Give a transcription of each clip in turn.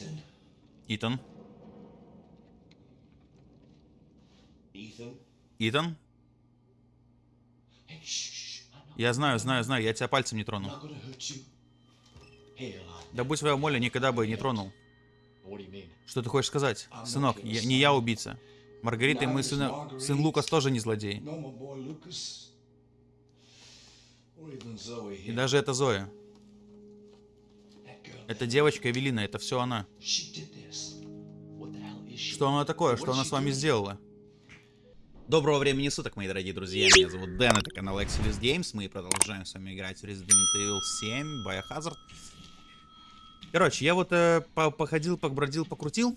Ethan. Итан. Итан. Я знаю, знаю, знаю, я тебя пальцем не трону. Да будь своя воля, никогда бы не тронул. Что ты хочешь сказать? Сынок, я- не я убийца. Маргарита и мой сын, сын Лукас тоже не злодей. И даже это Зоя. Это девочка Эвелина, это все она. Что она такое? Что она с вами сделала? Доброго времени суток, мои дорогие друзья. Меня зовут Дэн, это канал Exodus Games. Мы продолжаем с вами играть в Resident Evil 7, Biohazard. Короче, я вот э, по- походил, побродил, покрутил.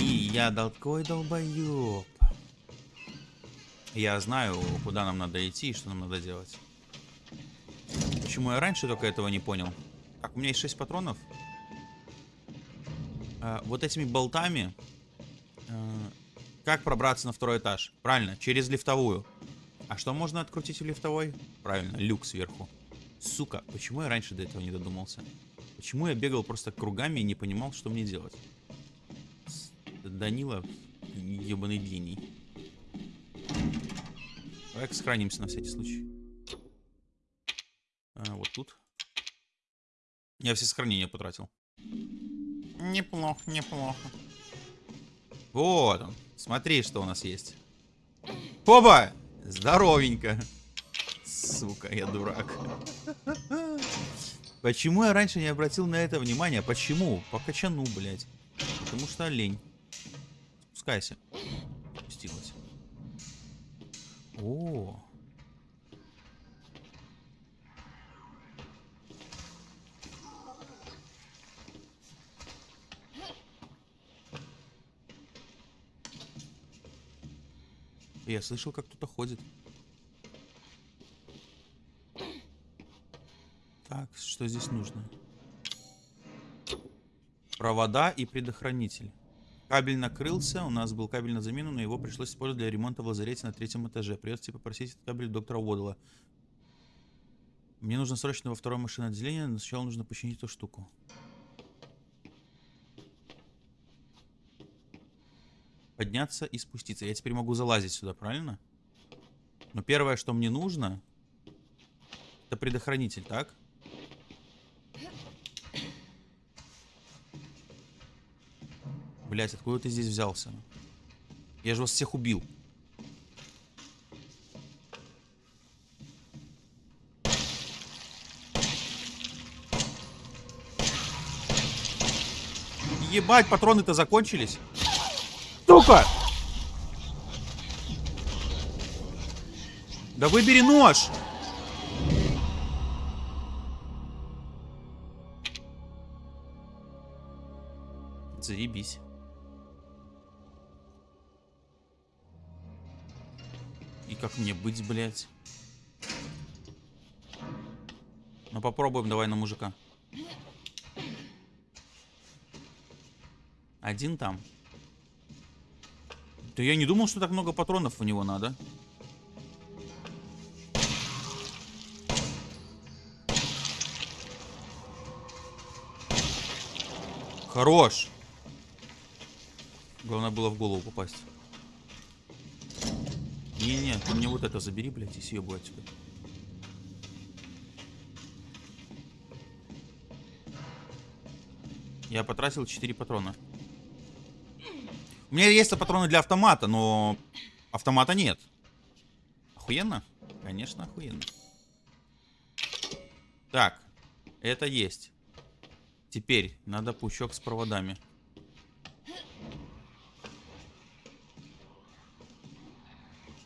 И я дал такой долбоёб. Я знаю, куда нам надо идти и что нам надо делать. Почему я раньше только этого не понял? Так, у меня есть 6 патронов. А, вот этими болтами э, как пробраться на второй этаж? Правильно, через лифтовую. А что можно открутить в лифтовой? Правильно, люк сверху. Сука, почему я раньше до этого не додумался? Почему я бегал просто кругами и не понимал, что мне делать? Данила, ебаный гений. Давай сохранимся на всякий случай. А, вот тут. Я все сохранения потратил. Неплохо, неплохо. Вот он. Смотри, что у нас есть. Опа! Здоровенько. Сука, я дурак. Почему я раньше не обратил на это внимания? Почему? По качану, блядь. Потому что лень. Спускайся. Спустилась. О. Я слышал, как кто-то ходит. Так, что здесь нужно? Провода и предохранитель. Кабель накрылся, у нас был кабель на замену, но его пришлось использовать для ремонта в лазарете на третьем этаже. Придется попросить этот кабель доктора Уодла. Мне нужно срочно во второе машинное отделение, но сначала нужно починить эту штуку. Подняться и спуститься. Я теперь могу залазить сюда, правильно? Но первое, что мне нужно, это предохранитель, так? Блять, откуда ты здесь взялся? Я же вас всех убил. Ебать, патроны-то закончились. Сука! Да выбери нож! Заебись. И как мне быть, блядь? Ну попробуем, давай на мужика. Один там. Да я не думал, что так много патронов у него надо. Хорош. Главное было в голову попасть. Не-не, ты мне вот это забери, блядь, и съебу отсюда. Я потратил 4 патрона. У меня есть патроны для автомата, но автомата нет. Охуенно? Конечно, охуенно. Так, это есть. Теперь надо пучок с проводами.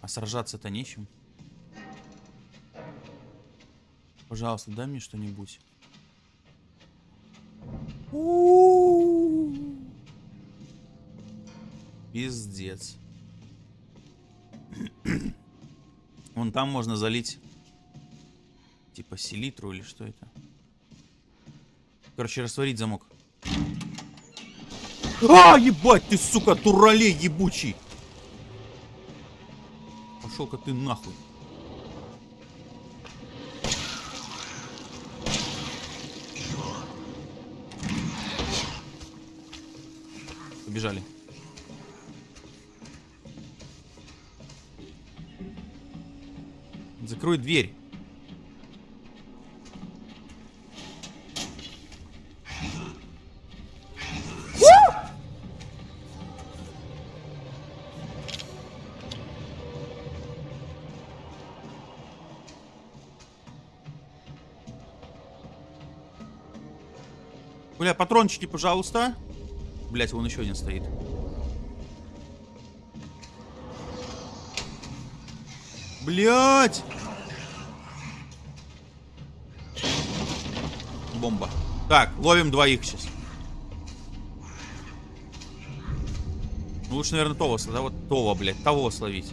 А сражаться-то нечем. Пожалуйста, дай мне что-нибудь. У-у-у. Пиздец. Вон там можно залить типа селитру или что это. Короче, растворить замок. А, ебать ты, сука, туралей ебучий. Пошел-ка ты нахуй. побежали. Закрой дверь. Бля, патрончики, пожалуйста. Блять, вон еще один стоит. Блять! Бомба. Так, ловим двоих сейчас. Ну, лучше, наверное, того, да, вот того, блядь, того словить.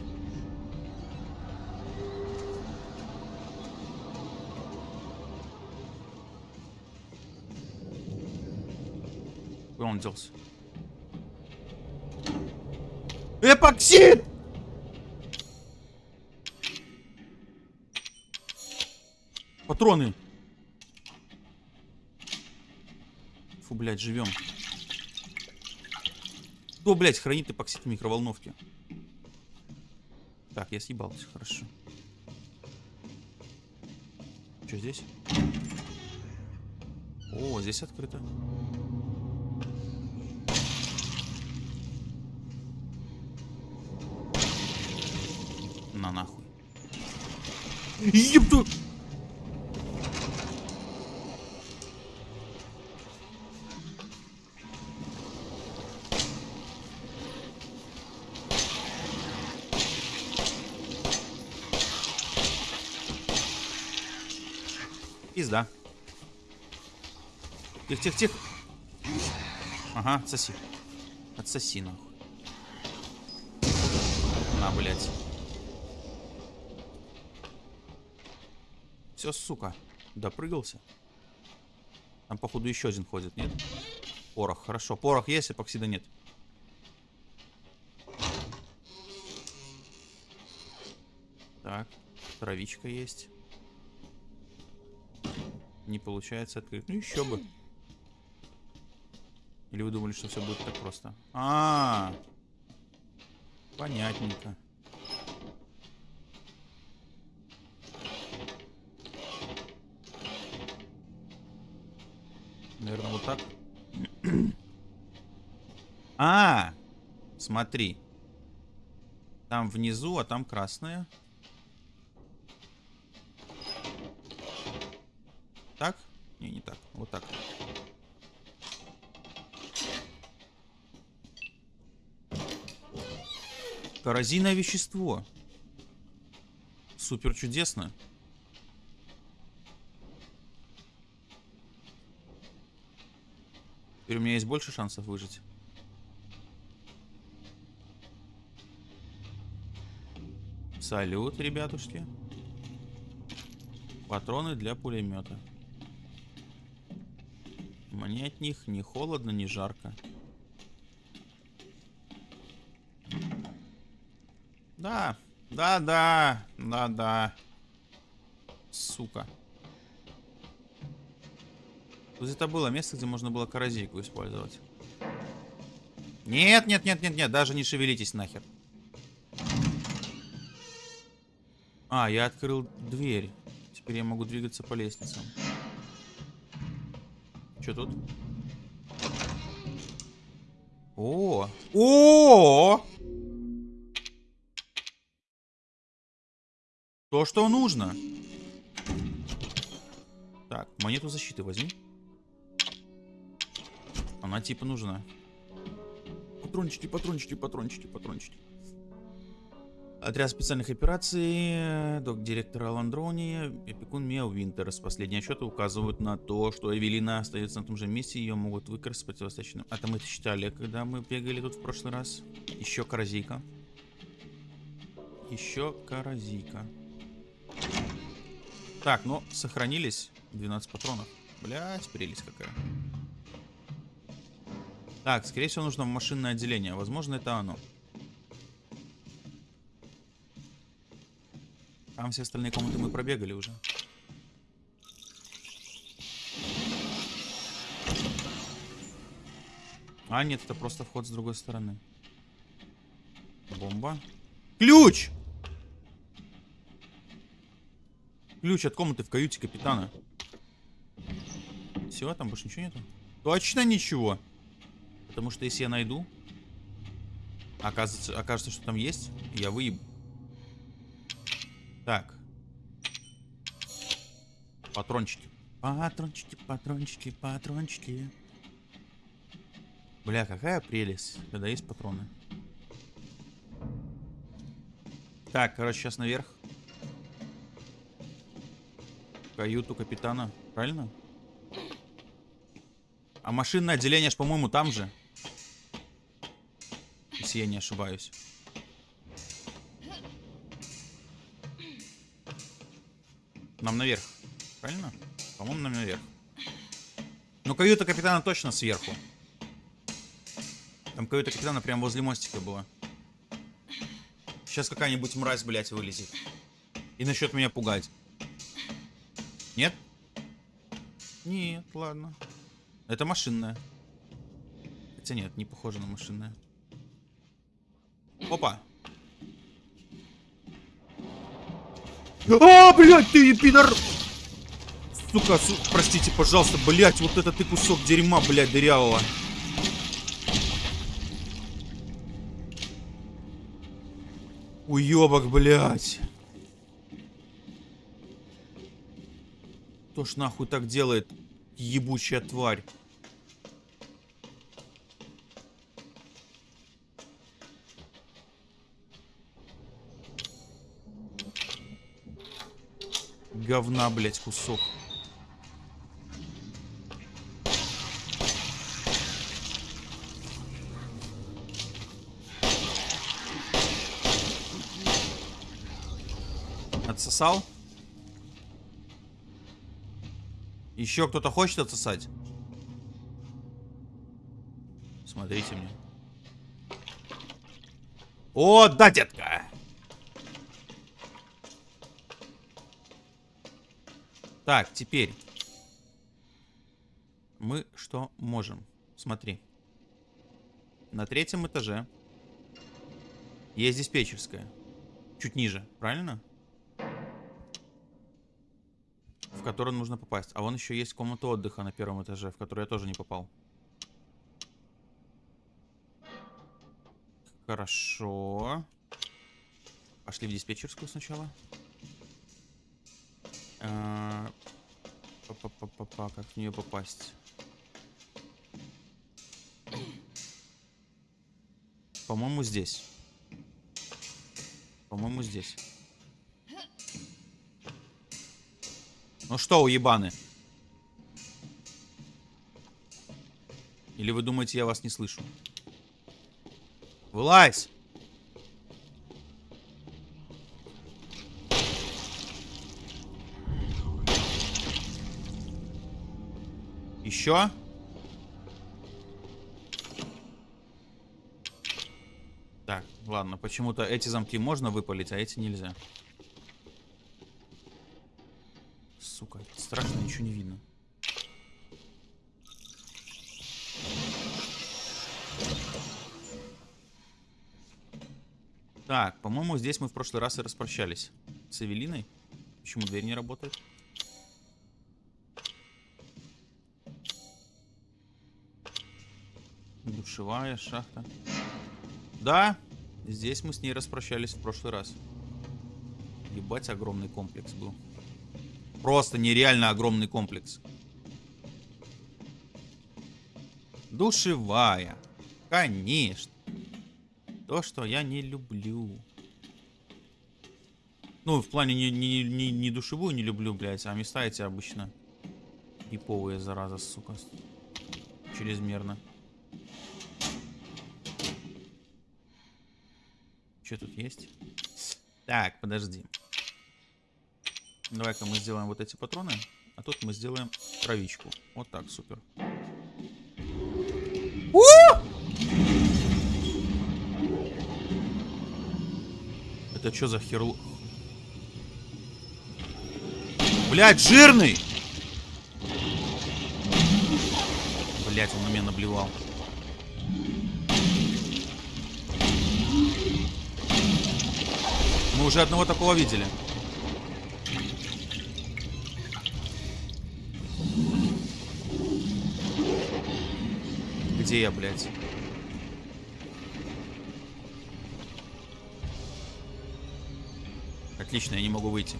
Куда он делся? Эпоксид! Патроны. Блядь, живем. Кто, блядь, хранит эпоксид в микроволновке? Так, я съебался, хорошо. Что здесь? О, здесь открыто. На нахуй. Ебду! Пизда. Тихо, тихо, тихо. Ага, отсоси. Отсоси, нахуй. На, блядь. Все, сука. Допрыгался. Там, походу, еще один ходит, нет? Порох, хорошо. Порох есть, эпоксида нет. Так, травичка есть. Не получается открыть. Ну еще бы. Или вы думали, что все будет так просто? А, -а, -а. понятненько. Наверное, вот так. а, смотри. Там внизу, а там красная. Так? Не, не так. Вот так. Коррозийное вещество. Супер чудесно. Теперь у меня есть больше шансов выжить. Салют, ребятушки. Патроны для пулемета. Мне от них не холодно, не жарко. Да, да, да, да, да. Сука. Вот это было место, где можно было коррозийку использовать. Нет, нет, нет, нет, нет, даже не шевелитесь нахер. А, я открыл дверь. Теперь я могу двигаться по лестницам. Что тут? О! О! То, что нужно. Так, монету защиты возьми. Она типа нужна. Патрончики, патрончики, патрончики, патрончики. Отряд специальных операций, док-директор Алан Дрони, опекун Мео Винтерс. Последние отчеты указывают на то, что Эвелина остается на том же месте, ее могут выкрасть с противостаточным. Это мы это считали, когда мы бегали тут в прошлый раз. Еще корозийка. Еще корозийка. Так, ну, сохранились 12 патронов. Блять, прелесть какая. Так, скорее всего, нужно в машинное отделение. Возможно, это оно. Там все остальные комнаты мы пробегали уже. А, нет, это просто вход с другой стороны. Бомба. Ключ! Ключ от комнаты в каюте капитана. Все, там больше ничего нету? Точно ничего. Потому что если я найду, окажется, окажется, что там есть, я выебу. Так. Патрончики. Патрончики, патрончики, патрончики. Бля, какая прелесть, когда есть патроны. Так, короче, сейчас наверх. Каюту капитана, правильно? А машинное отделение ж, по-моему, там же. Если я не ошибаюсь. Нам наверх, правильно? По-моему, нам наверх. Ну, каюта капитана точно сверху. Там каюта капитана прямо возле мостика была. Сейчас какая-нибудь мразь, блядь, вылезет. И насчет меня пугать. Нет? Нет, ладно. Это машинная. Хотя нет, не похоже на машинная. Опа. А, блядь, ты пидор! Сука, су... простите, пожалуйста, блядь, вот это ты кусок дерьма, блядь, дырявого. Уебок, блядь. Кто ж нахуй так делает, ебучая тварь? Говна, блядь, кусок. Отсосал? Еще кто-то хочет отсосать? Смотрите мне. О, да, детка! Так, теперь. Мы что можем? Смотри. На третьем этаже есть диспетчерская. Чуть ниже, правильно? В которую нужно попасть. А вон еще есть комната отдыха на первом этаже, в которую я тоже не попал. Хорошо. Пошли в диспетчерскую сначала. А, Па-па-па-па-па, как в нее попасть? По-моему, здесь. По-моему, здесь. Ну что, уебаны? Или вы думаете, я вас не слышу? Вылазь! Еще? Так, ладно, почему-то эти замки можно выпалить, а эти нельзя. Ничего не видно. Так, по-моему, здесь мы в прошлый раз и распрощались. С Эвелиной. Почему дверь не работает? Душевая шахта. Да, здесь мы с ней распрощались в прошлый раз. Ебать, огромный комплекс был. Просто нереально огромный комплекс. Душевая. Конечно. То, что я не люблю. Ну, в плане не, не, не, не душевую не люблю, блядь, а места эти обычно иповые, зараза, сука. Чрезмерно. Что тут есть? Так, подожди. Давай-ка мы сделаем вот эти патроны, а тут мы сделаем травичку. Вот так, супер. О! Это что за херло? Блять, жирный! Блять, он на меня наблевал. Мы уже одного такого видели. Где я, блядь? Отлично, я не могу выйти.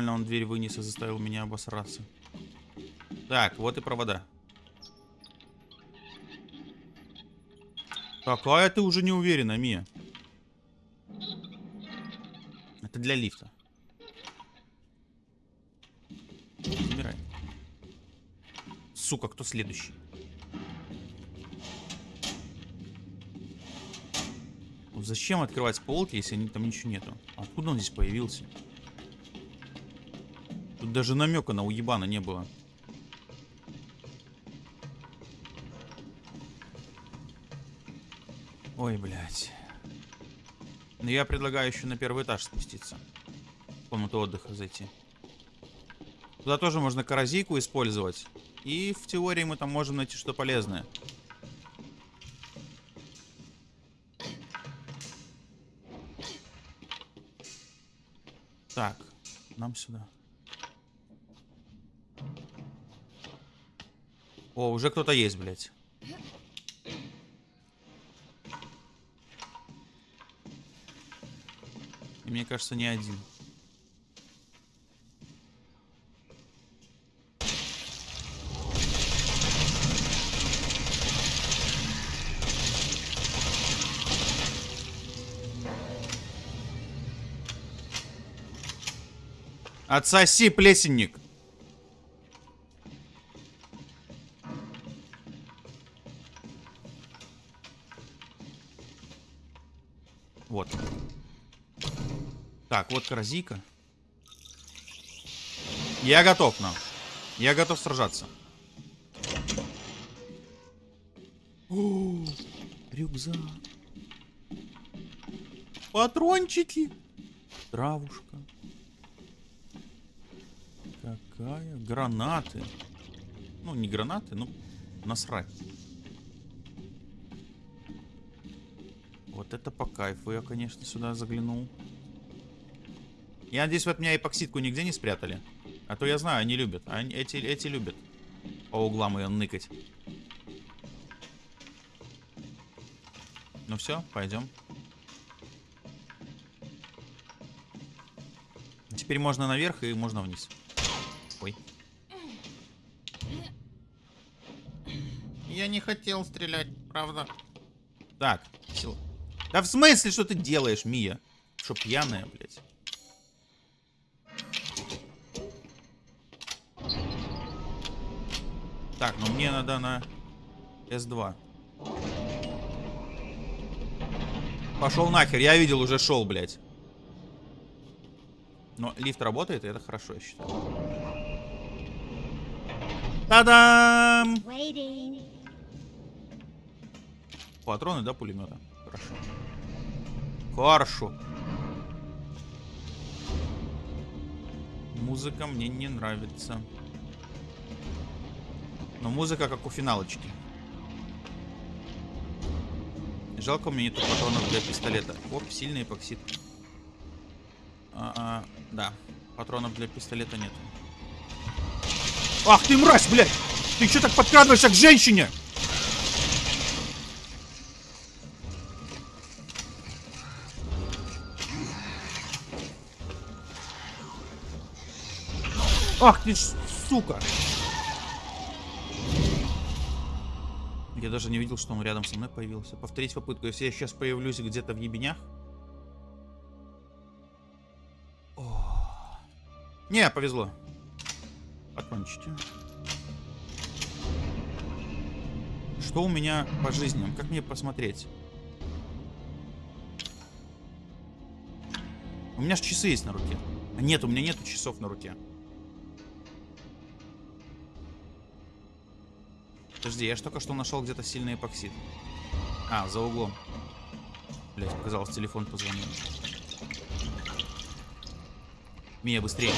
Нормально он дверь вынес и заставил меня обосраться. Так, вот и провода. Какая ты уже не уверена, Мия. Это для лифта. Забирай. Сука, кто следующий? Зачем открывать полки, если там ничего нету? Откуда он здесь появился? Даже намека на уебана не было. Ой, блядь. Ну, я предлагаю еще на первый этаж спуститься. В комнату отдыха зайти. Туда тоже можно коррозийку использовать. И в теории мы там можем найти что полезное. Так, нам сюда. О, уже кто-то есть, блядь. Мне кажется, не один. Отсоси, плесенник. Так, вот корзика. Я готов, нам. Я готов сражаться. О, рюкзак. Патрончики. Травушка. Какая? Гранаты. Ну, не гранаты, ну, насрать. Вот это по кайфу. Я, конечно, сюда заглянул. Я надеюсь, вы от меня эпоксидку нигде не спрятали. А то я знаю, они любят. Они, эти, эти любят по углам ее ныкать. Ну все, пойдем. Теперь можно наверх и можно вниз. Ой. Я не хотел стрелять, правда. Так, сила. Да в смысле, что ты делаешь, Мия? Что, пьяная, блядь? Так, ну мне надо на С2. Пошел нахер, я видел, уже шел, блядь. Но лифт работает, и это хорошо, я считаю. Та-дам! Патроны, да, пулемета? Хорошо. Хорошо. Музыка мне не нравится. Но музыка как у финалочки. Жалко, у меня нету патронов для пистолета. Оп, сильный эпоксид. А, а, да, патронов для пистолета нет. Ах ты мразь, блядь! Ты что так подкрадываешься к женщине? Ах ты ж, сука! Даже не видел, что он рядом со мной появился. Повторить попытку. Если я сейчас появлюсь где-то в ебенях. О. Не, повезло. Патрончики. Что у меня по жизням? Как мне посмотреть? У меня же часы есть на руке. А нет, у меня нету часов на руке. Подожди, я ж только что нашел где-то сильный эпоксид. А, за углом. Блять, показалось, телефон позвонил. Мия, быстрее.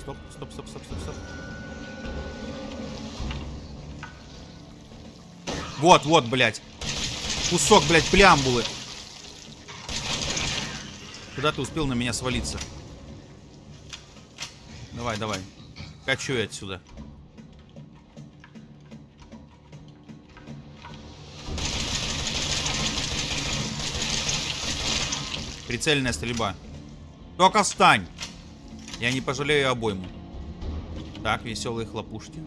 Стоп, стоп, стоп, стоп, стоп, стоп. Вот, вот, блядь. Кусок, блядь, плямбулы. Куда ты успел на меня свалиться? Давай, давай. Качу я отсюда. Прицельная стрельба. Только встань! Я не пожалею обойму. Так, веселые хлопушки.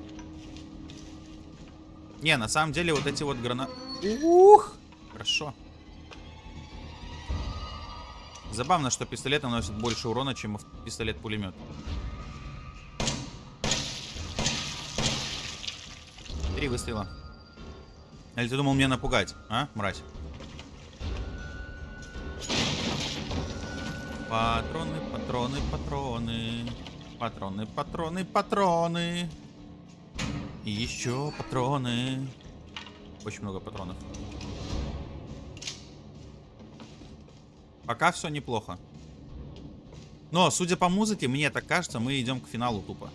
Не, на самом деле вот эти вот гранаты... Ух! Хорошо. Забавно, что пистолет наносит больше урона, чем пистолет-пулемет. Три выстрела. Или ты думал меня напугать, а, мразь? Патроны, патроны, патроны. Патроны, патроны, патроны. И еще патроны. Очень много патронов. Пока все неплохо. Но, судя по музыке, мне так кажется, мы идем к финалу тупо.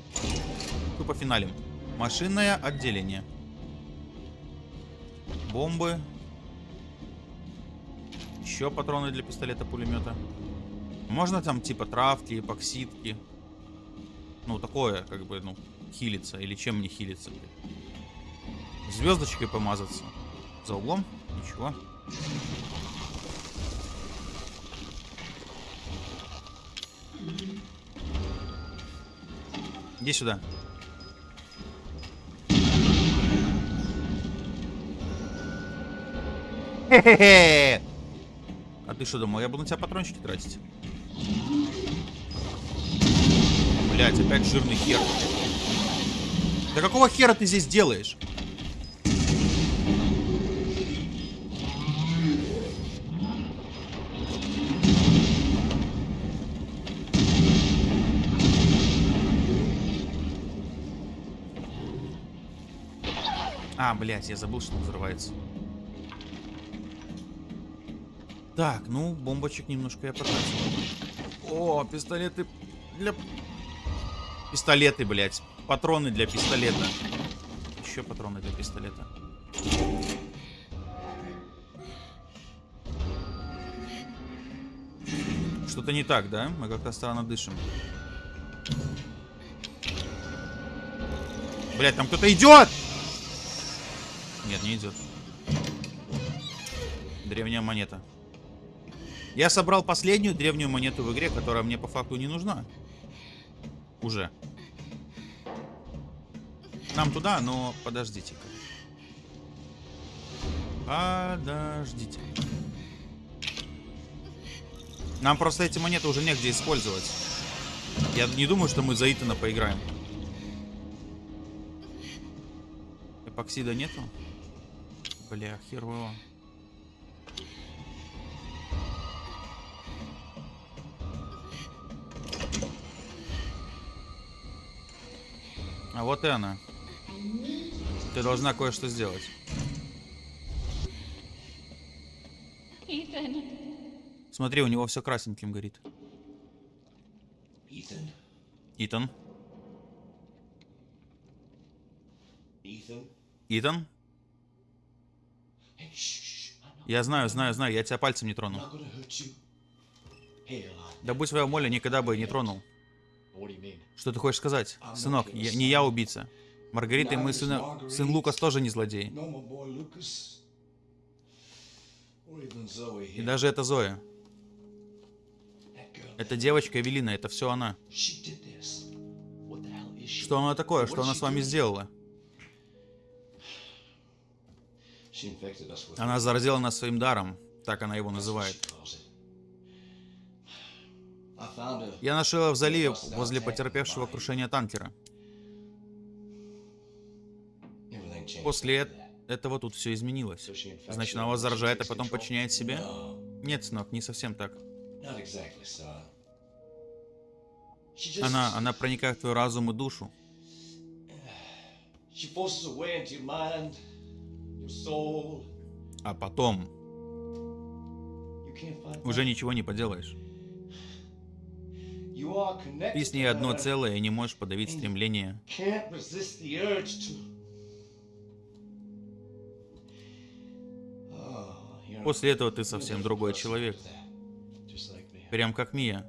Тупо финалем. Машинное отделение. Бомбы. Еще патроны для пистолета-пулемета. Можно там типа травки, эпоксидки. Ну, такое, как бы, ну, хилиться. Или чем мне хилиться? Звездочкой помазаться. За углом? Ничего. Иди сюда. Хе-хе-хе! А ты что думал, я буду на тебя патрончики тратить? Блять, опять жирный хер. Да какого хера ты здесь делаешь? Блядь, я забыл, что он взрывается. Так, ну, бомбочек немножко я потратил. О, пистолеты для... Пистолеты, блядь. Патроны для пистолета. Еще патроны для пистолета. Что-то не так, да? Мы как-то странно дышим. Блять, там кто-то идет! Нет, не идет. Древняя монета. Я собрал последнюю древнюю монету в игре, которая мне по факту не нужна. Уже. Нам туда, но подождите-ка. Подождите. Нам просто эти монеты уже негде использовать. Я не думаю, что мы за Итана поиграем. Эпоксида нету? Бля, хер его. А вот и она. Ты должна кое-что сделать. Ethan. Смотри, у него все красненьким горит. Ethan? Итан. Ethan? Итан? Я знаю, знаю, знаю, я тебя пальцем не трону. Да будь своя воля, никогда бы не тронул. Что ты хочешь сказать? Сынок, я- не я убийца. Маргарита и мой сын, сын Лукас тоже не злодей. И даже это Зоя. Это девочка Эвелина, это все она. Что она такое? Что она с вами сделала? Она заразила нас своим даром. Так она его называет. Я нашел ее в заливе возле потерпевшего крушения танкера. После, этого тут все изменилось. Значит, она вас заражает, а потом подчиняет себе? Нет, сынок, не совсем так. Она, она проникает в твой разум и душу. А потом уже ничего не поделаешь. Ты с ней одно целое и не можешь подавить стремление. Oh, После этого ты совсем другой человек. Прям как Мия.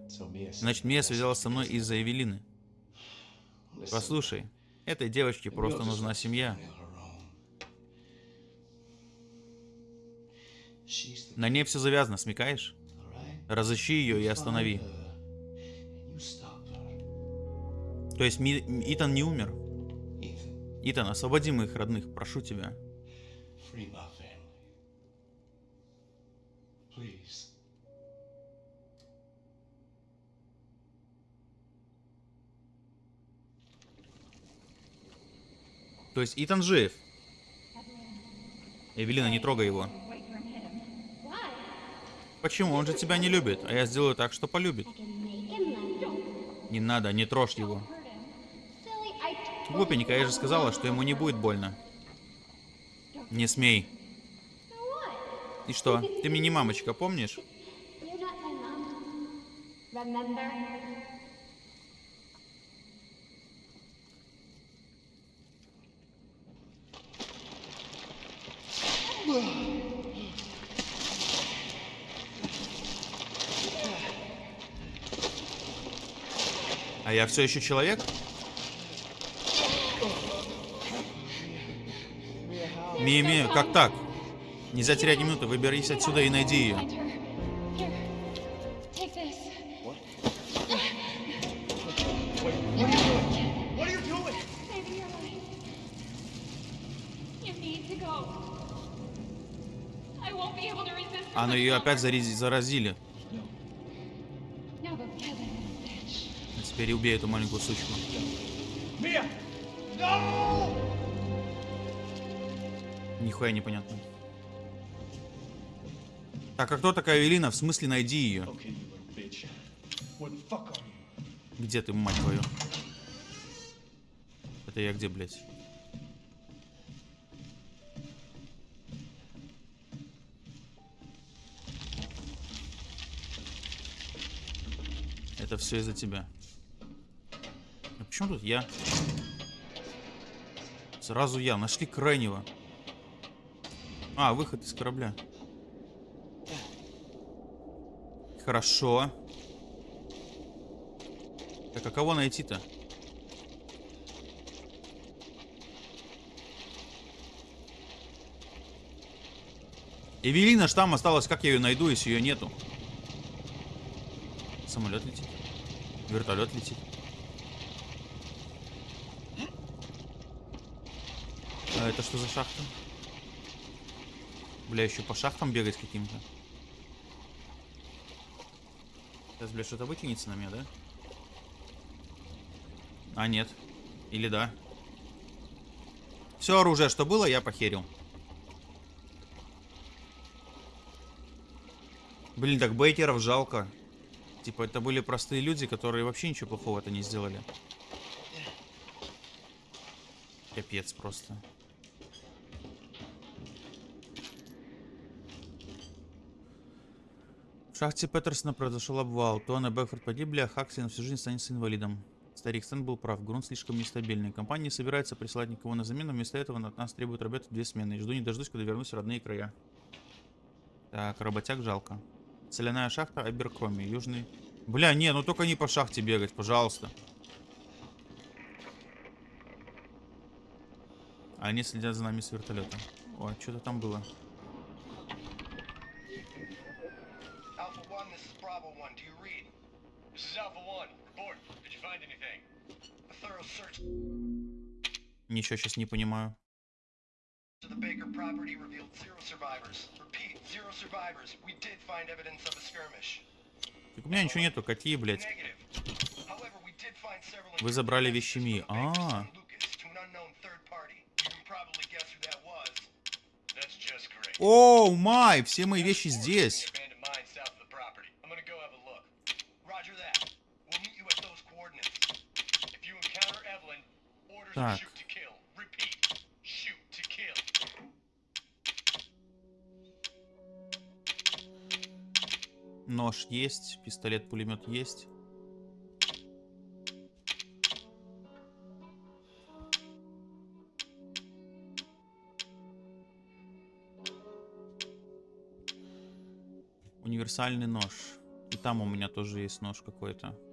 Значит, Мия связалась со мной из-за Эвелины. Послушай, этой девочке просто нужна семья. family of her own. She's the На ней все завязано, смекаешь? Разыщи ее и останови. Her. То есть Ми- Итан не умер? Итан, освободи моих родных, прошу тебя. То есть Итан жив. Эвелина, не трогай его. Почему? Он же тебя не любит, а я сделаю так, что полюбит. Не надо, не трожь его. Глупенькая, я же сказала, что ему не будет больно. Не смей. И что? Ты мне не мамочка, помнишь? You're А я все еще человек? Мия, как так? Нельзя терять ни минуты, выберись отсюда и найди ее. Find her. Here. Take this. Теперь убей эту маленькую сучку. Нихуя непонятно. Так, а кто такая Эвелина? В смысле, найди ее. Где ты, мать твою? Это я где, блядь? Это все из-за тебя. Почему тут я? Сразу я. Нашли крайнего. А, выход из корабля. Хорошо. Так, а кого найти-то? Эвелина ж там осталась, как я ее найду, если ее нету? Самолет летит. Вертолет летит. Это что за шахта? Бля, еще по шахтам бегать каким-то. Сейчас, бля, что-то вытянется на меня, да? А, нет. Или да. Все оружие, что было, я похерил. Блин, так бейкеров жалко. Типа, это были простые люди, которые вообще ничего плохого-то не сделали. Капец просто. В шахте Петерсона произошел обвал. Туан и Бэкфорд погибли, а Хаксли на всю жизнь останется инвалидом. Старик Стэн был прав, грунт слишком нестабильный. Компания не собирается присылать никого на замену, вместо этого от нас требуют работать две смены. И жду не дождусь, когда вернусь в родные края. Так, работяг жалко. Соляная шахта Аберкроми, южный... Бля, не, ну только не по шахте бегать, пожалуйста. Они следят за нами с вертолета. О, что-то там было. Ничего сейчас не понимаю. of the Baker property revealed zero survivors. Repeat, zero survivors. We did find evidence of a skirmish. Так у меня ничего нету, какие, блядь. Вы забрали. Baker's А. Оу, май, все мои вещи здесь. Kill. Нож есть, пистолет-пулемет есть. Универсальный нож. И там у меня тоже есть нож какой-то.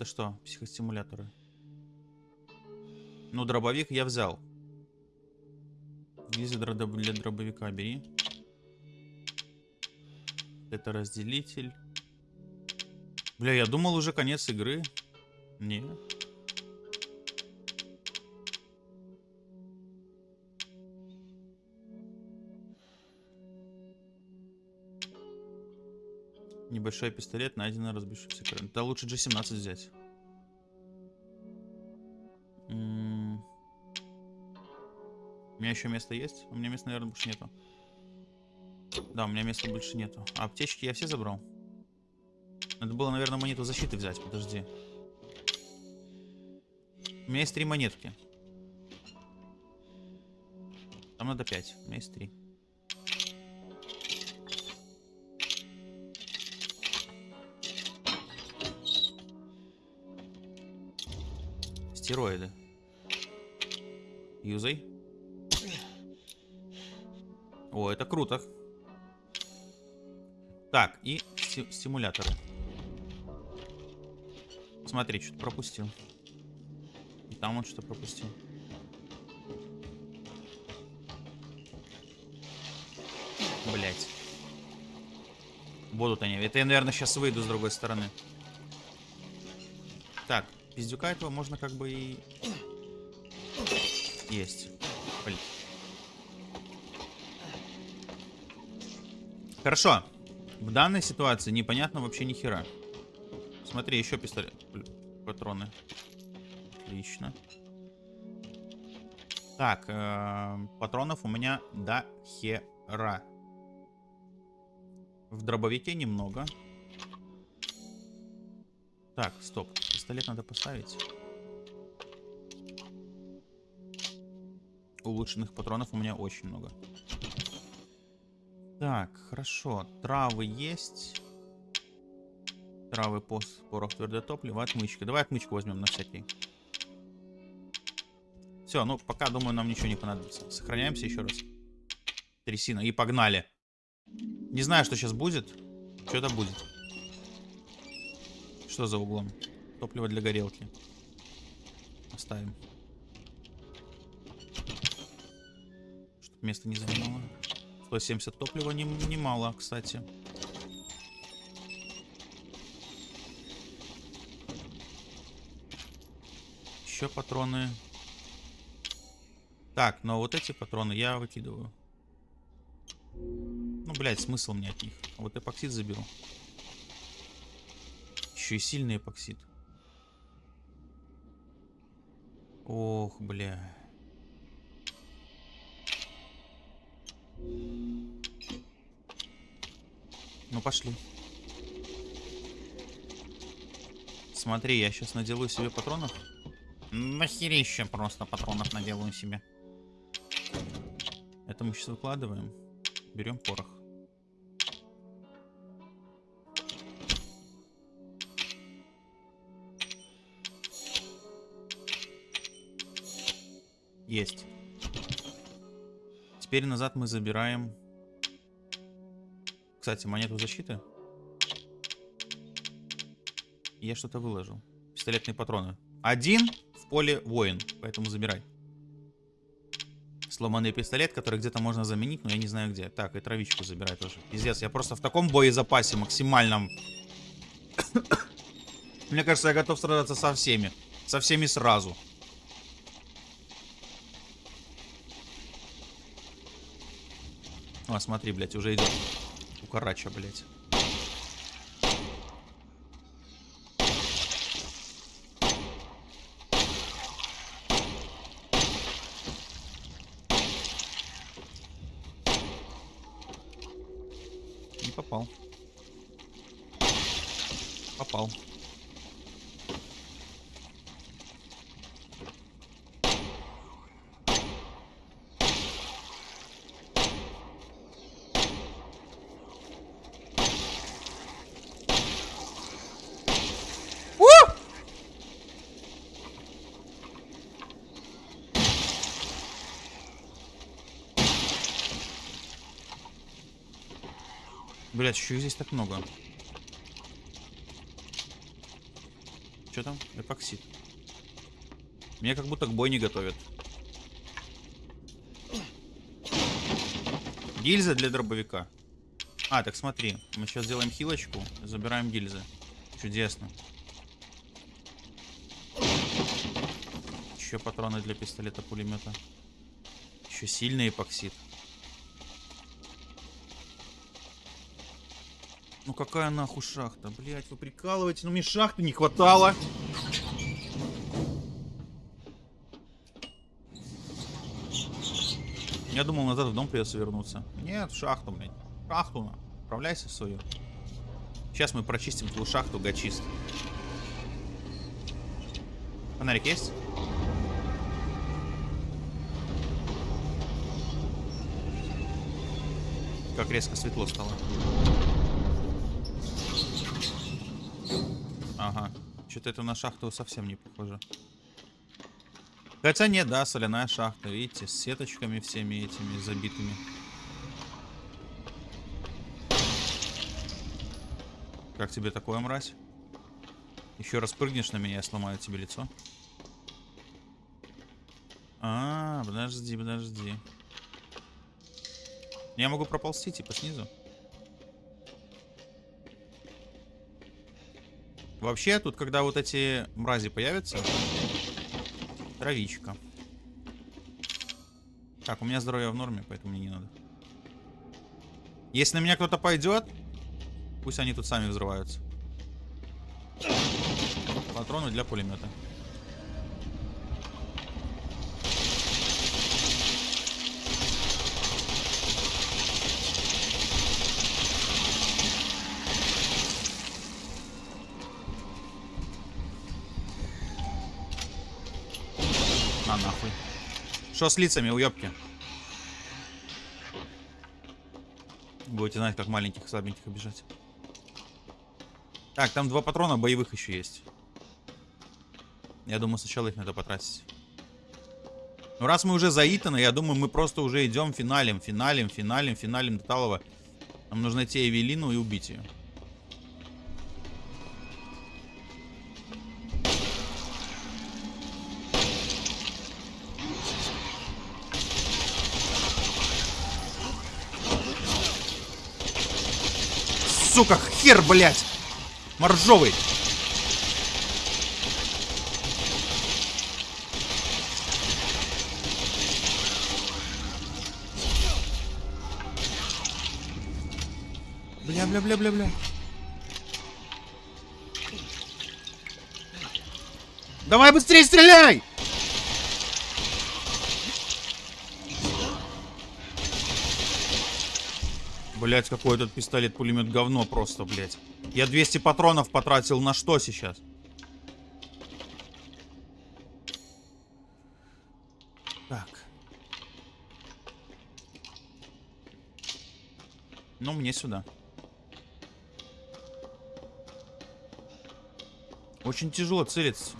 Это что? Психостимуляторы. Ну, дробовик я взял. Гильзы для дробовика бери. Это разделитель. Бля, я думал уже конец игры. Не. Небольшой пистолет, найдено разбившийся кран. Да лучше G17 взять. У меня еще место есть? У меня места, наверное, больше нету. Да, у меня места больше нету. А аптечки я все забрал? Надо было, наверное, монету защиты взять. Подожди. У меня есть три монетки. Там надо пять. У меня есть три. Стероиды. Юзай. О, это круто. Так, и сти- стимуляторы. Смотри, что-то пропустил. И там он что-то пропустил. Блять. Будут они. Это я, наверное, сейчас выйду с другой стороны. Пиздюка этого можно как бы и... Есть. Блин. Хорошо. В данной ситуации непонятно вообще ни хера. Смотри, еще пистолет. Патроны. Отлично. Так, э, патронов у меня до хера. В дробовике немного. Так, стоп. Пистолет надо поставить. Улучшенных патронов у меня очень много. Так, хорошо. Травы есть. Травы, пос, порох, твердое топливо, отмычка. Давай отмычку возьмем на всякий. Все, ну пока, думаю, нам ничего не понадобится. Сохраняемся еще раз. Трясина. И погнали. Не знаю, что сейчас будет. Что-то будет. Что за углом? Топливо для горелки. Оставим. Чтоб место не занимало. 170 топлива не- немало, кстати. Еще патроны. Так, но вот эти патроны я выкидываю. Ну, блядь, смысл мне от них. Вот эпоксид заберу. Еще и сильный эпоксид. Ох, бля. Ну, пошли. Смотри, я сейчас наделаю себе патронов. Нахерища просто патронов наделаю себе. Это мы сейчас выкладываем. Берем порох. Есть. Теперь назад мы забираем... Кстати, монету защиты. Я что-то выложил. Пистолетные патроны. Один в поле воин, поэтому забирай. Сломанный пистолет, который где-то можно заменить, но я не знаю где. Так, и травичку забирай тоже. Пиздец, я просто в таком боезапасе максимальном. Мне кажется, я готов сражаться со всеми. Со всеми сразу. О, смотри, блядь, уже идет. Укорача, блядь. Не попал. Попал. У! Блять, еще здесь так много. Что там? Эпоксид. Меня как будто к бой не готовят. Гильза для дробовика. А, так смотри. Мы сейчас сделаем хилочку. Забираем гильзы. Чудесно. Еще патроны для пистолета пулемета. Еще сильный эпоксид. Ну какая нахуй шахта? Блять, вы прикалываете? Ну мне шахты не хватало. Я думал, назад в дом придется вернуться. Нет, в шахту, блядь. Шахту, на. Отправляйся в свою. Сейчас мы прочистим твою шахту, гачист. Фонарик есть? Как резко светло стало. Ага. Что-то это на шахту совсем не похоже. Хотя нет, да, соляная шахта, видите, с сеточками всеми этими забитыми. Как тебе такое, мразь? Еще раз прыгнешь на меня, я сломаю тебе лицо. А, подожди, подожди. Я могу проползти, типа, снизу. Вообще, тут, когда вот эти мрази появятся... Травичка. Так, у меня здоровье в норме, поэтому мне не надо. Если на меня кто-то пойдет, пусть они тут сами взрываются. Патроны для пулемета. Что с лицами, уебки? Будете знать, как маленьких слабеньких обижать. Так, там два патрона боевых еще есть. Я думаю, сначала их надо потратить. Ну, раз мы уже заитаны, я думаю, мы просто уже идем финалем, финалем, финалем, финалем до Талова. Нам нужно найти Эвелину и убить ее. Сука, хер, блядь! Моржовый! Бля, бля, бля, бля, бля. Давай быстрее стреляй! Блять, какой этот пистолет-пулемет говно просто, блять. Я 200 патронов потратил на что сейчас? Так. Ну, мне сюда. Очень тяжело целиться.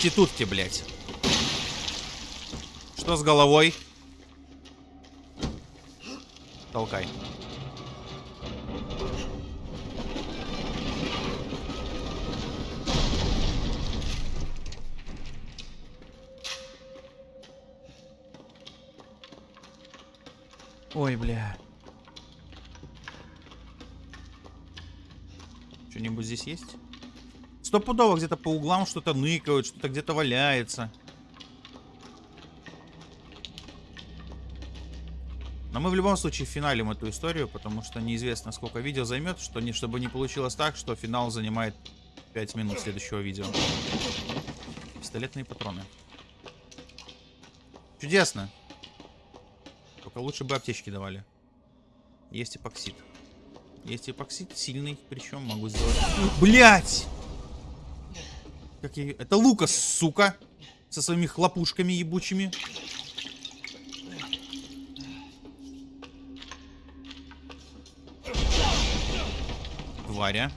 Проститутки, блядь. Что с головой? Толкай. Ой, бля. Что-нибудь здесь есть? Стопудово где-то по углам что-то ныкают, что-то где-то валяется. Но мы в любом случае финалим эту историю, потому что неизвестно, сколько видео займет, что не, чтобы не получилось так, что финал занимает 5 минут следующего видео. Пистолетные патроны. Чудесно. Только лучше бы аптечки давали. Есть эпоксид. Есть эпоксид, сильный, причем могу сделать... Блять! Как я... Это Лукас, сука! Со своими хлопушками ебучими. Тваря.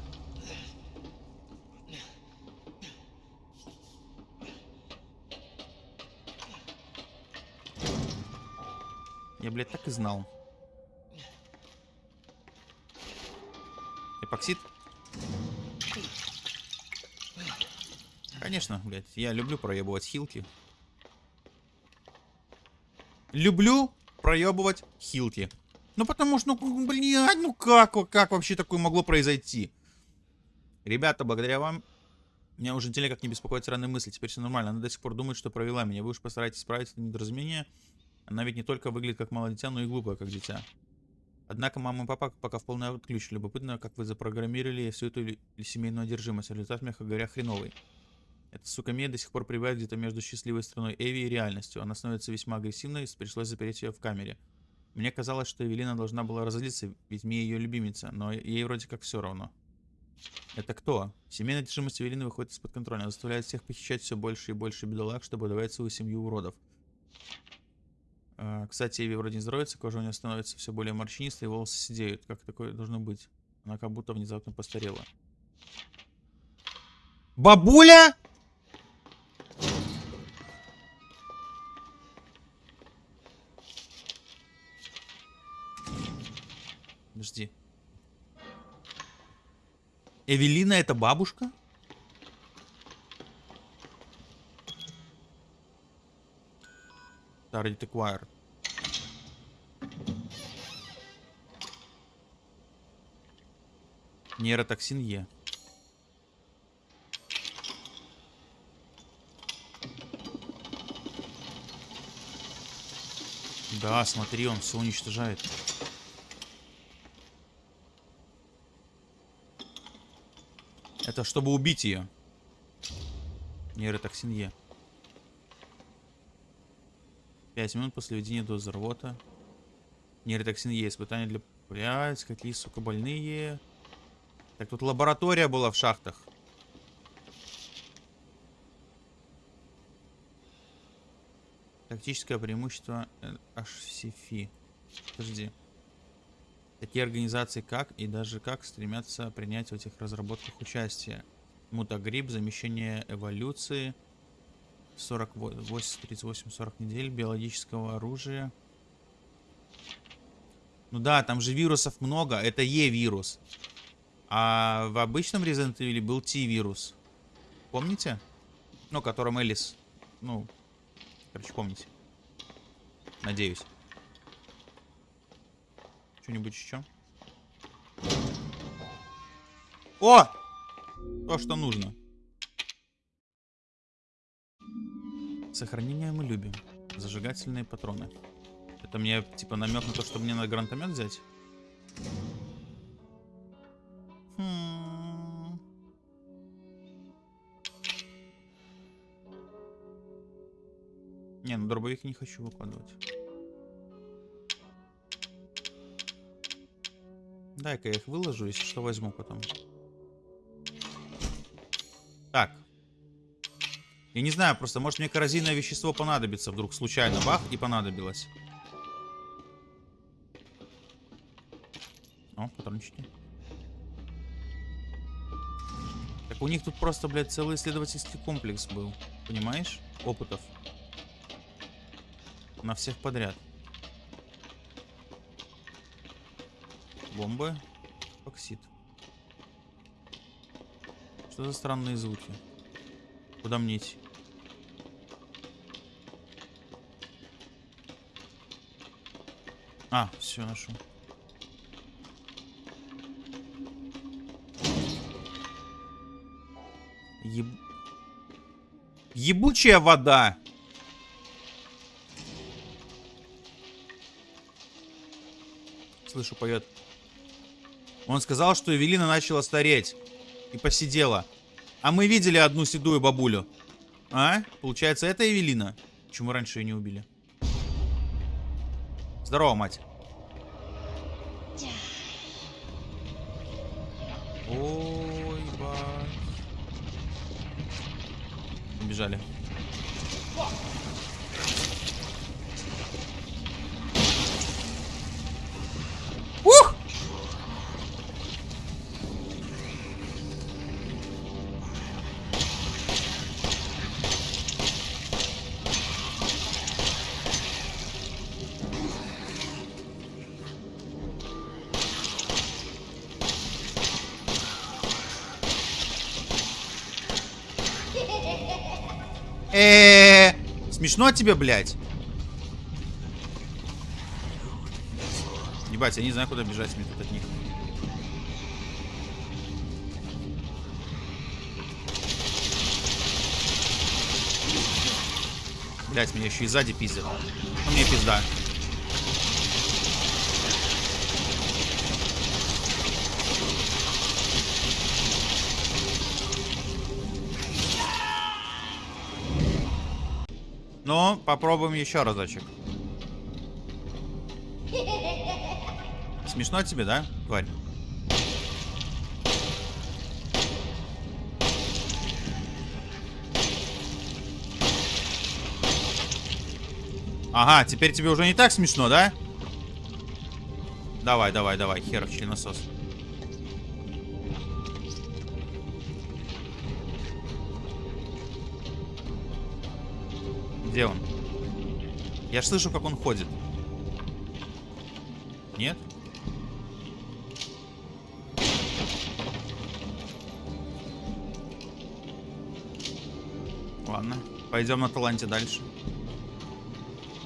Я, блядь, так и знал. Эпоксид? Конечно, блядь. Я люблю проебывать хилки. Люблю проебывать хилки. Ну потому что, ну, блядь, ну как, как вообще такое могло произойти? Ребята, благодаря вам меня уже неделя как не беспокоит странные мысли. Теперь все нормально. Она до сих пор думает, что провела меня. Вы уж постарайтесь исправить это недоразумение. Она ведь не только выглядит как малое дитя, но и глупая, как дитя. Однако мама и папа пока в полный отключ. Любопытно, как вы запрограммировали всю эту семейную одержимость. Результат, мягко говоря, хреновый. Эта сука Мия до сих пор пребывает где-то между счастливой страной Эви и реальностью. Она становится весьма агрессивной, и пришлось запереть ее в камере. Мне казалось, что Эвелина должна была разозлиться, ведь Мия ее любимица, но ей вроде как все равно. Это кто? Семейная одержимость Эвелины выходит из-под контроля. Она заставляет всех похищать все больше и больше бедолаг, чтобы удавать свою семью уродов. А, кстати, Эви вроде не здоровится, кожа у нее становится все более морщинистой, и волосы сидеют. Как такое должно быть? Она как будто внезапно постарела. Бабуля! Эвелина это бабушка? Target acquired. Нейротоксин Е. Да, смотри, он все уничтожает. Это чтобы убить ее. Нейротоксин Е. 5 минут после введения дозы рвота. Нейротоксин Е. Испытания для... Блять, какие, сука, больные. Так, тут лаборатория была в шахтах. Тактическое преимущество HCFI. Подожди. Такие организации как и даже как стремятся принять в этих разработках участие. Мутагрипп, замещение эволюции, 38-40 недель биологического оружия. Ну да, там же вирусов много. Это Е-вирус. А в обычном Resident Evil был T-вирус. Помните? Ну, которым Элис... Ну, короче, помните. Надеюсь. Что-нибудь еще? О! То, что нужно. Сохранение мы любим. Зажигательные патроны. Это мне, типа, намек на то, что мне надо гранатомет взять? Хм. Не, ну дробовик не хочу выкладывать. Дай-ка я их выложу, если что возьму потом. Так. Я не знаю, просто может мне коррозийное вещество понадобится вдруг случайно. Бах, и понадобилось. О, патрончики. Так у них тут просто, блядь, целый исследовательский комплекс был. Понимаешь? Опытов. На всех подряд. Бомбы. Оксид. Что за странные звуки? Куда мне идти? А, все, нашел. Еб... Ебучая вода! Слышу, поет. Он сказал, что Эвелина начала стареть. И посидела. А мы видели одну седую бабулю. А? Получается, это Эвелина? Почему раньше ее не убили? Здорово, мать. Э, смешно тебе, блядь? Ебать, я не знаю, куда бежать мне тут от них. Блять, меня еще и сзади пиздят. Ну мне пизда. Ну, попробуем еще разочек. Смешно тебе, да, тварь? Ага, теперь тебе уже не так смешно, да? Давай, давай, давай, херов членосос. Где он? Я слышу, как он ходит. Нет? Ладно, пойдем на таланте дальше.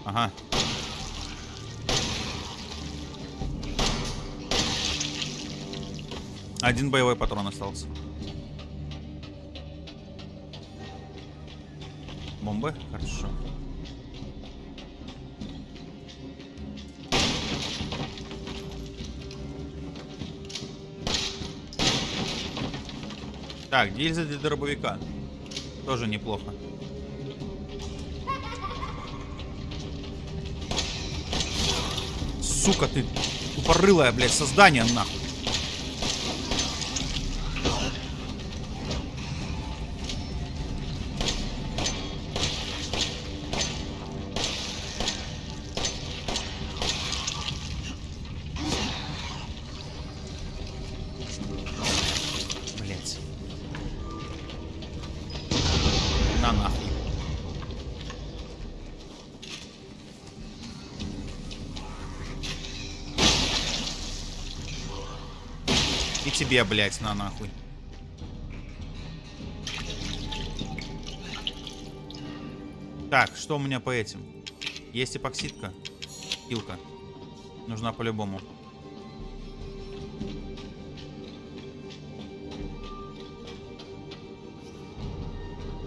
Ага. Один боевой патрон остался. Бомбы? Хорошо. Так, гильза для дробовика. Тоже неплохо. Сука ты, тупорылая, блядь, создание нахуй. Тебе, блять, на нахуй. Так, что у меня по этим? Есть эпоксидка. Хилка. Нужна по-любому.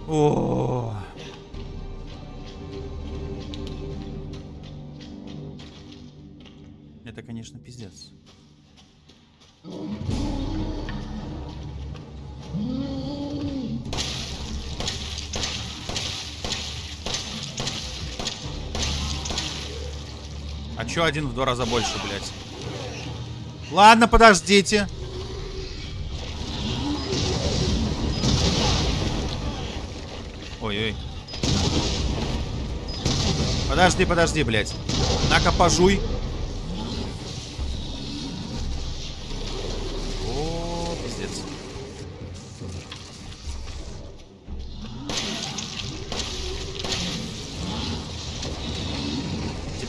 О. Чё один в два раза больше, блядь? Ладно, подождите. Ой-ой. Подожди, подожди, блядь. На-ка, пожуй.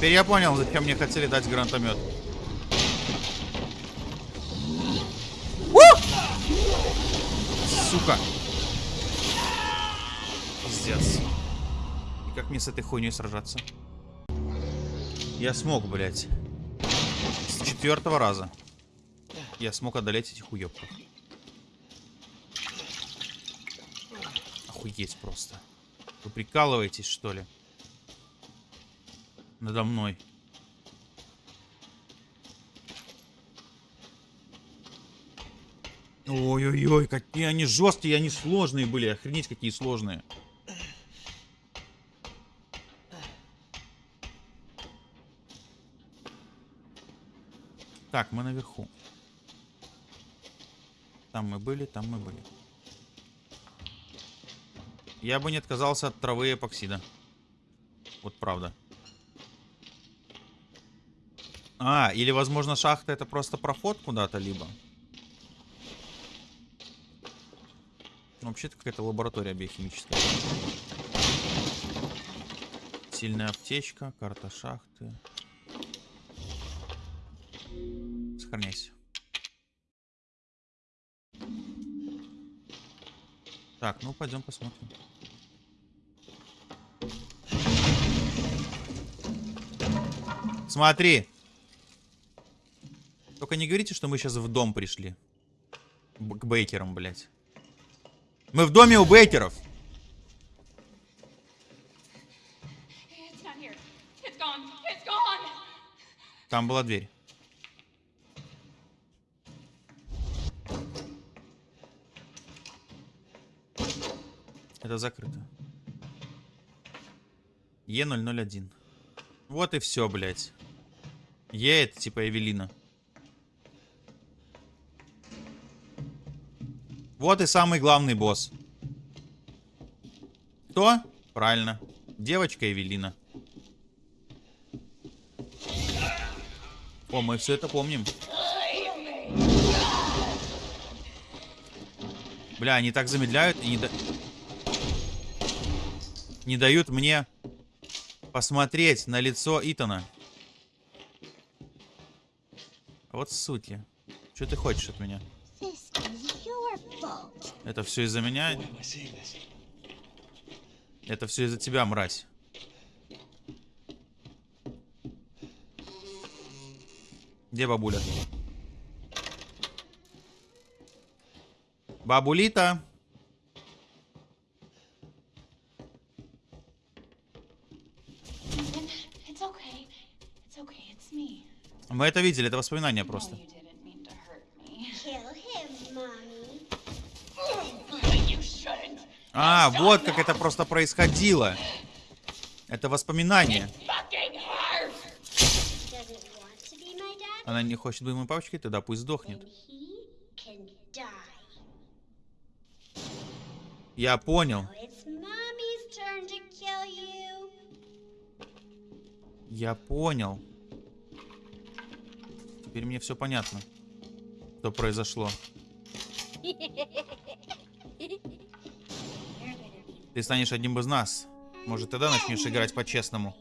Теперь я понял, зачем мне хотели дать гранатомет. Сука. Пиздец. И как мне с этой хуйней сражаться? Я смог, блядь. С четвертого раза. Я смог одолеть этих уёбков. Охуеть просто. Вы прикалываетесь, что ли? надо мной. Ой-ой-ой, какие они жесткие, они сложные были. Охренеть, какие сложные. Так, мы наверху. Там мы были, там мы были. Я бы не отказался от травы и эпоксида. Вот правда. А, или, возможно, шахта это просто проход куда-то либо. Ну, Вообще-то какая-то лаборатория биохимическая. Сильная аптечка, карта шахты. Сохраняйся. Так, ну пойдем посмотрим. Смотри. Только не говорите, что мы сейчас в дом пришли. Б- к Бейкерам, блядь. Мы в доме у Бейкеров. It's not here. It's gone. It's gone. Там была дверь. Это закрыто. Е001. Вот и все, блядь. Е это типа Эвелина. Вот и самый главный босс. Кто? Правильно. Девочка Эвелина. О, мы все это помним. Бля, они так замедляют и не, да- не дают мне посмотреть на лицо Итана. Вот суки. Что ты хочешь от меня? This is your fault. Это все из-за меня? Это все из-за тебя, мразь. Где бабуля? Бабулита. Мы это видели, это воспоминание просто. А, вот как это просто происходило. Это воспоминание. Она не хочет быть моей папочкой, тогда пусть сдохнет. Я понял. Я понял. Теперь мне все понятно. Что произошло. Ты станешь одним из нас. Может, тогда начнешь играть по-честному.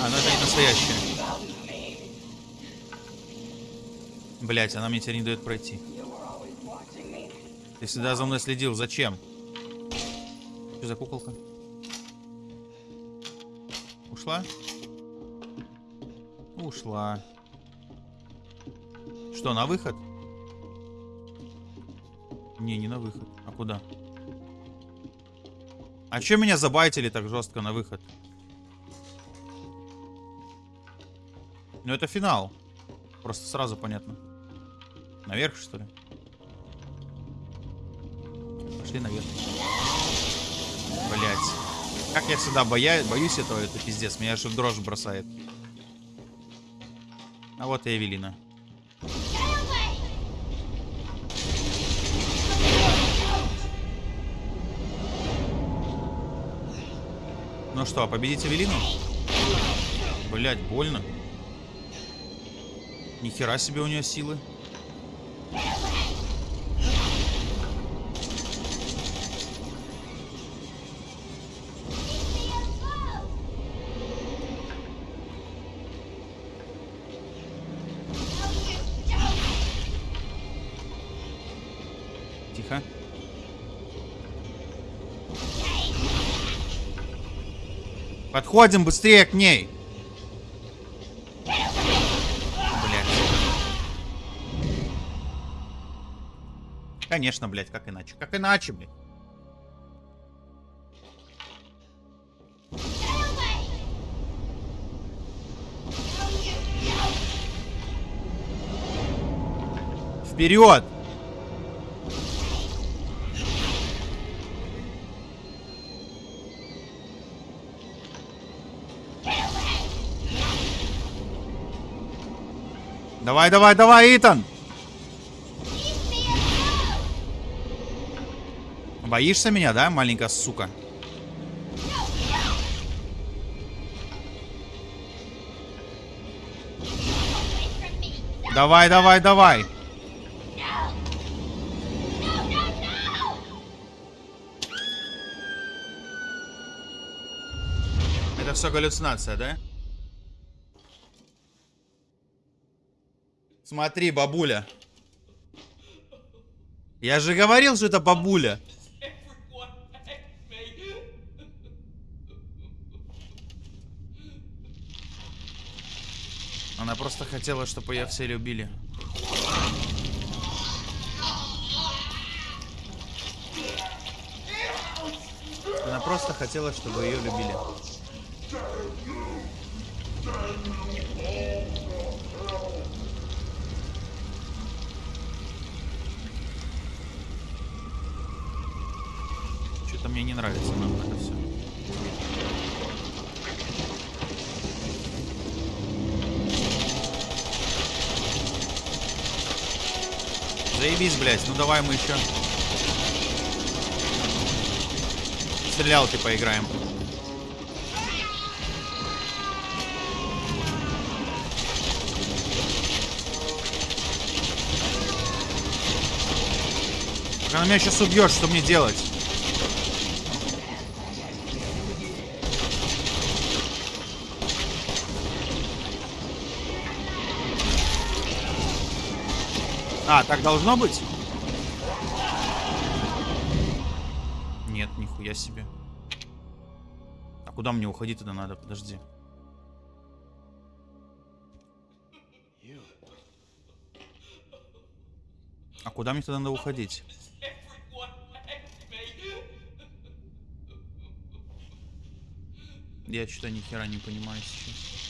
А, ну это не настоящее. Блять, она мне теперь не дает пройти. Ты всегда за мной следил. Зачем? Что за куколка? Ушла? Ушла. Что, на выход? Не, не на выход. А куда? А чё меня забайтили так жестко на выход? Ну это финал. Просто сразу понятно. Наверх, что ли? Пошли наверх. Блять. Как я всегда боя... боюсь этого, это пиздец. Меня аж в дрожь бросает. А вот и Эвелина. Ну что, победить Эвелину? Блять, больно. Нихера себе у нее силы. Подходим быстрее к ней. Блядь. Конечно, блядь, как иначе. Как иначе, блядь. Вперед! Давай, давай, давай, Итан! Боишься меня, да, маленькая сука? Давай, давай, давай! Это все галлюцинация, да? Смотри, бабуля. Я же говорил, что это бабуля. Она просто хотела, чтобы ее все любили. Она просто хотела, чтобы ее любили. Что-то мне не нравится нам это все. Заебись, блядь. Ну давай мы еще. Стрелялки поиграем. Она меня сейчас убьет, что мне делать? А, так должно быть? Нет, нихуя себе. А куда мне уходить тогда надо? Подожди. А куда мне тогда надо уходить? Я что-то ни хера не понимаю сейчас.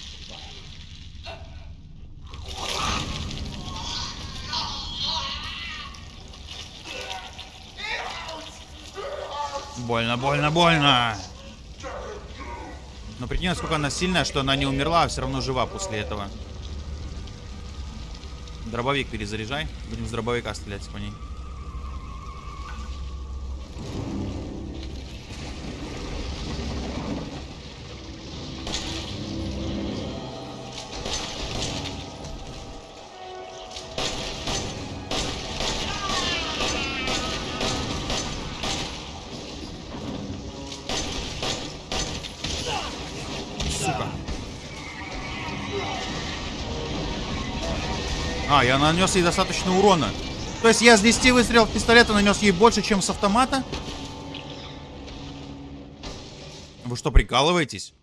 Больно, больно, больно. Но прикинь, насколько она сильная, что она не умерла, а все равно жива после этого. Дробовик перезаряжай. Будем с дробовика стрелять по ней. Нанес ей достаточно урона. То есть я с 10 выстрелов пистолета нанес ей больше, чем с автомата? Вы что, прикалываетесь?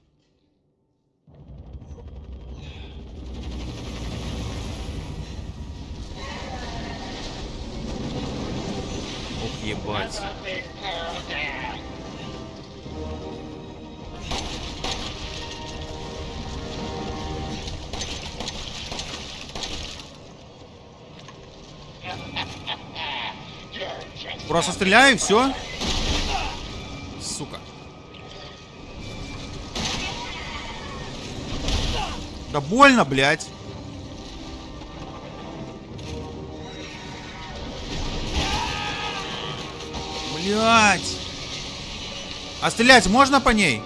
Просто стреляю, все. Сука. Да больно, блядь. Блядь. А стрелять можно по ней?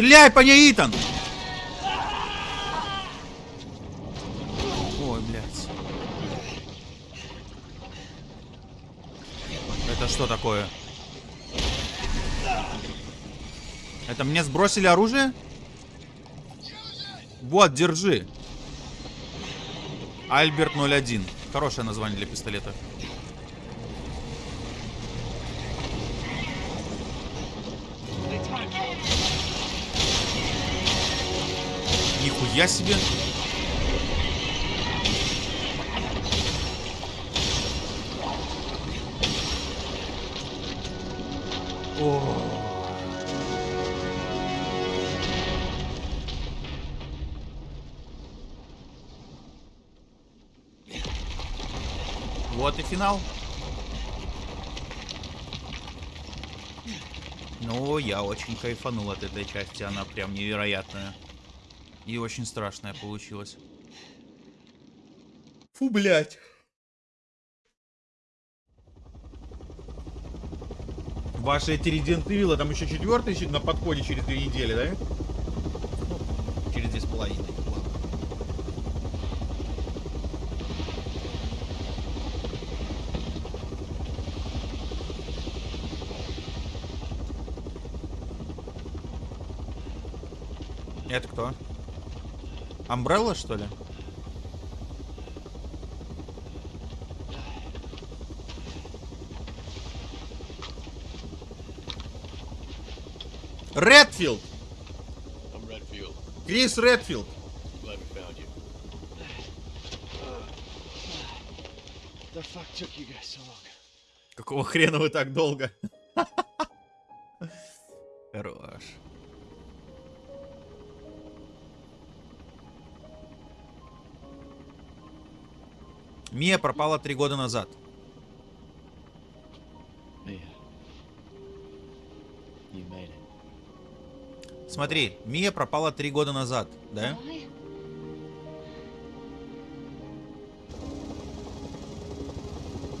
Стреляй по ней, Итан! Ой, блядь. Это что такое? Это мне сбросили оружие? Вот, держи. Альберт 01. Хорошее название для пистолета. Нихуя себе. О. -о. Вот и финал. Ну, я очень кайфанул от этой части, она прям невероятная. И очень страшная получилась. Фу, блядь. Ваши эти Resident Evil, там еще четвертый на подходе через две недели, да? Ну, через две с половиной. ладно. Это кто? Амбрелла, что ли? Редфилд! Крис Редфилд! Какого хрена вы так долго? Мия пропала три года назад. Смотри, Мия пропала три года назад, да?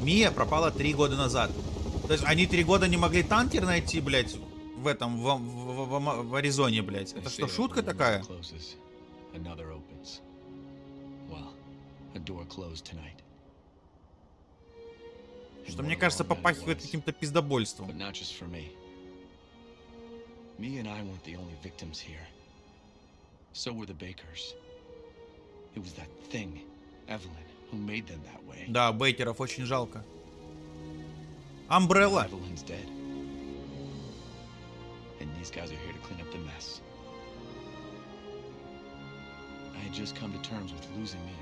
Мия пропала три года назад. То есть они три года не могли танкер найти, блядь, в этом, в, в- в- в- Аризоне, блядь. Это что, шутка такая? Well, a door closed tonight. Что мне кажется, попахивает каким-то пиздобольством. But not just for me. Me and I weren't the only victims here. So were the Bakers. It was that thing, Evelyn, who made them that way. Да, Бейкеров очень жалко. Амбрелла. Evelyn's dead. And these guys are here to clean up the mess. I had just come to terms with losing Mia.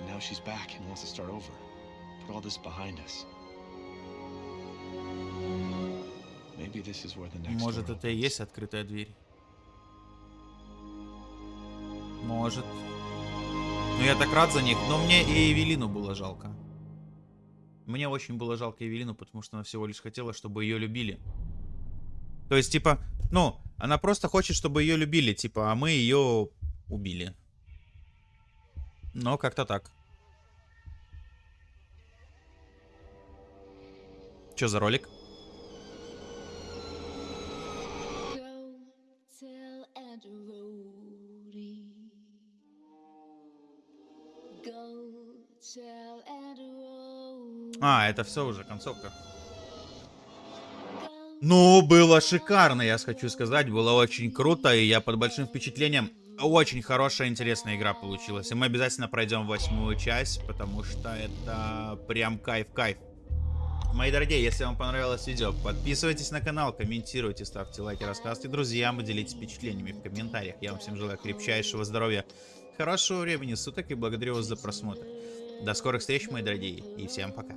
And now she's back and wants to start over. Put all this behind us. Maybe this is where the next Может, это и есть открытая дверь. Может. Ну, я так рад за них. Но мне и Эвелину было жалко. Мне очень было жалко Эвелину, потому что она всего лишь хотела, чтобы ее любили. То есть, типа, ну, она просто хочет, чтобы ее любили, типа, а мы ее убили. Но как-то так. Что за ролик? А, это все уже концовка. Ну, было шикарно, я хочу сказать. Было очень круто, и я под большим впечатлением. Очень хорошая, интересная игра получилась. И мы обязательно пройдем восьмую часть, потому что это прям кайф-кайф. Мои дорогие, если вам понравилось видео, подписывайтесь на канал, комментируйте, ставьте лайки, рассказывайте друзьям и делитесь впечатлениями в комментариях. Я вам всем желаю крепчайшего здоровья, хорошего времени суток и благодарю вас за просмотр. До скорых встреч, мои дорогие, и всем пока.